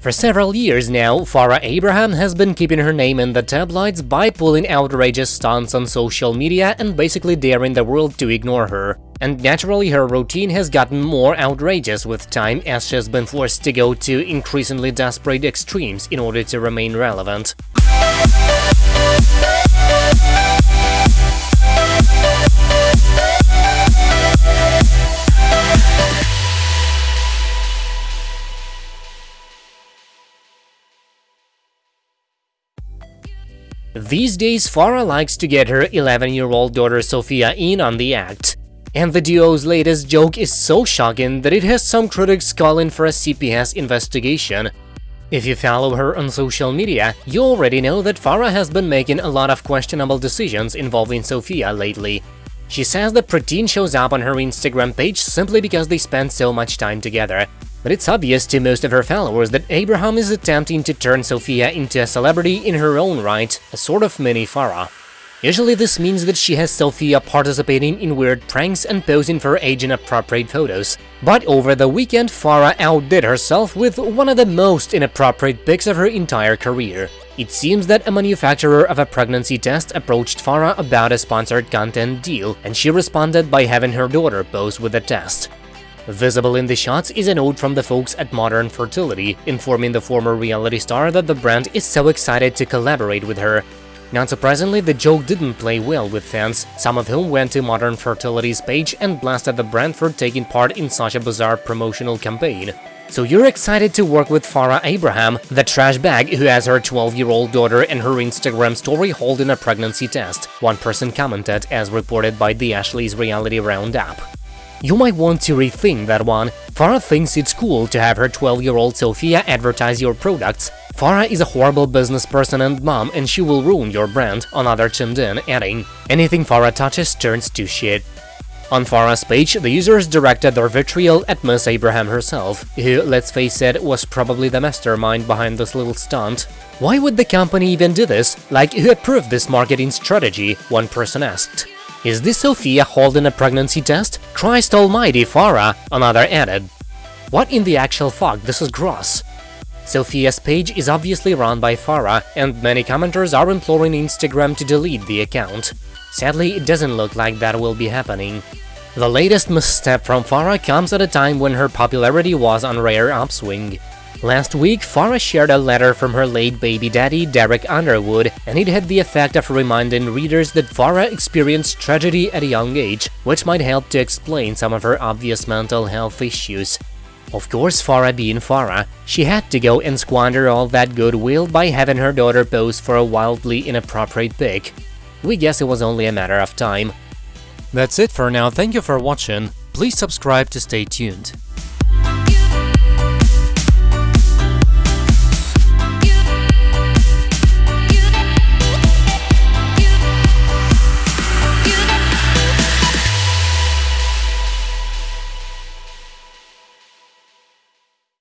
For several years now, Farrah Abraham has been keeping her name in the tabloids by pulling outrageous stunts on social media and basically daring the world to ignore her. And naturally, her routine has gotten more outrageous with time as she has been forced to go to increasingly desperate extremes in order to remain relevant. These days, Farrah likes to get her 11-year-old daughter Sophia in on the act. And the duo's latest joke is so shocking that it has some critics calling for a CPS investigation. If you follow her on social media, you already know that Farrah has been making a lot of questionable decisions involving Sophia lately. She says that Preteen shows up on her Instagram page simply because they spend so much time together, but it's obvious to most of her followers that Abraham is attempting to turn Sophia into a celebrity in her own right, a sort of mini Farrah. Usually this means that she has Sophia participating in weird pranks and posing for age-inappropriate photos. But over the weekend, Farrah outdid herself with one of the most inappropriate pics of her entire career. It seems that a manufacturer of a pregnancy test approached Farrah about a sponsored content deal, and she responded by having her daughter pose with the test. Visible in the shots is a note from the folks at Modern Fertility, informing the former reality star that the brand is so excited to collaborate with her. Not surprisingly, the joke didn't play well with fans, some of whom went to Modern Fertility's page and blasted the brand for taking part in such a bizarre promotional campaign. So you're excited to work with Farrah Abraham, the trash bag who has her 12-year-old daughter in her Instagram story holding a pregnancy test, one person commented as reported by the Ashley's Reality Roundup. You might want to rethink that one. Farrah thinks it's cool to have her 12-year-old Sophia advertise your products. Farrah is a horrible business person and mom, and she will ruin your brand, another chimed in, adding, Anything Farrah touches turns to shit. On Farrah's page, the users directed their vitriol at Miss Abraham herself, who, let's face it, was probably the mastermind behind this little stunt. Why would the company even do this? Like, who approved this marketing strategy? One person asked. Is this Sophia holding a pregnancy test? Christ almighty, Farrah, another added. What in the actual fuck, this is gross. Sophia's page is obviously run by Farrah, and many commenters are imploring Instagram to delete the account. Sadly, it doesn't look like that will be happening. The latest misstep from Farrah comes at a time when her popularity was on rare upswing. Last week, Farrah shared a letter from her late baby daddy, Derek Underwood, and it had the effect of reminding readers that Farrah experienced tragedy at a young age, which might help to explain some of her obvious mental health issues. Of course, Farrah being Farrah, she had to go and squander all that goodwill by having her daughter pose for a wildly inappropriate pic. We guess it was only a matter of time. That's it for now, thank you for watching, please subscribe to stay tuned.